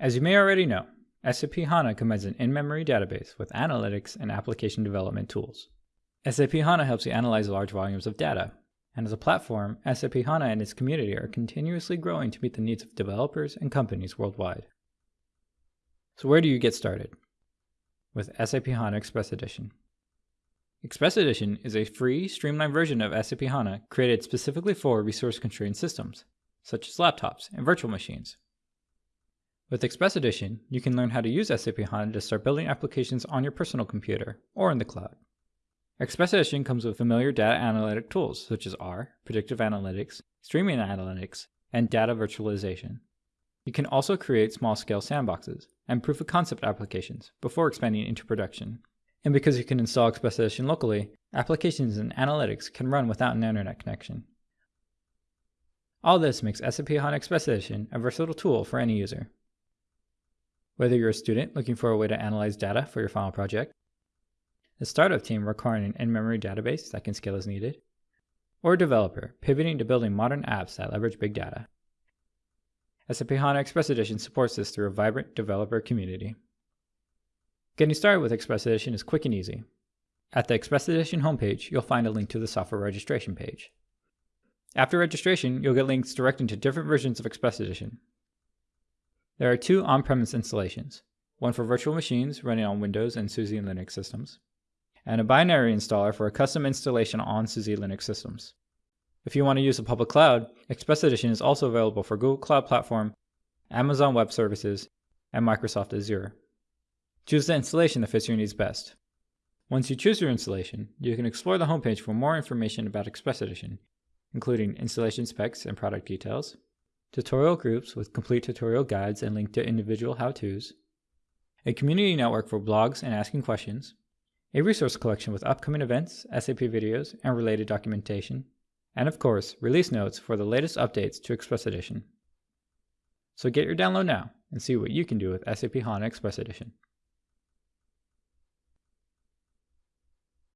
As you may already know, SAP HANA combines an in-memory database with analytics and application development tools. SAP HANA helps you analyze large volumes of data, and as a platform, SAP HANA and its community are continuously growing to meet the needs of developers and companies worldwide. So where do you get started? With SAP HANA Express Edition. Express Edition is a free, streamlined version of SAP HANA created specifically for resource-constrained systems, such as laptops and virtual machines, with Express Edition, you can learn how to use SAP HANA to start building applications on your personal computer or in the cloud. Express Edition comes with familiar data analytic tools such as R, predictive analytics, streaming analytics, and data virtualization. You can also create small-scale sandboxes and proof-of-concept applications before expanding into production. And because you can install Express Edition locally, applications and analytics can run without an internet connection. All this makes SAP HANA Express Edition a versatile tool for any user. Whether you're a student looking for a way to analyze data for your final project, a startup team requiring an in-memory database that can scale as needed, or a developer pivoting to building modern apps that leverage big data. SAP HANA Express Edition supports this through a vibrant developer community. Getting started with Express Edition is quick and easy. At the Express Edition homepage, you'll find a link to the software registration page. After registration, you'll get links directing to different versions of Express Edition, there are two on-premise installations, one for virtual machines running on Windows and SUSE Linux systems, and a binary installer for a custom installation on SUSE Linux systems. If you want to use a public cloud, Express Edition is also available for Google Cloud Platform, Amazon Web Services, and Microsoft Azure. Choose the installation that fits your needs best. Once you choose your installation, you can explore the homepage for more information about Express Edition, including installation specs and product details, tutorial groups with complete tutorial guides and linked to individual how-tos, a community network for blogs and asking questions, a resource collection with upcoming events, SAP videos, and related documentation, and of course, release notes for the latest updates to Express Edition. So get your download now and see what you can do with SAP HANA Express Edition.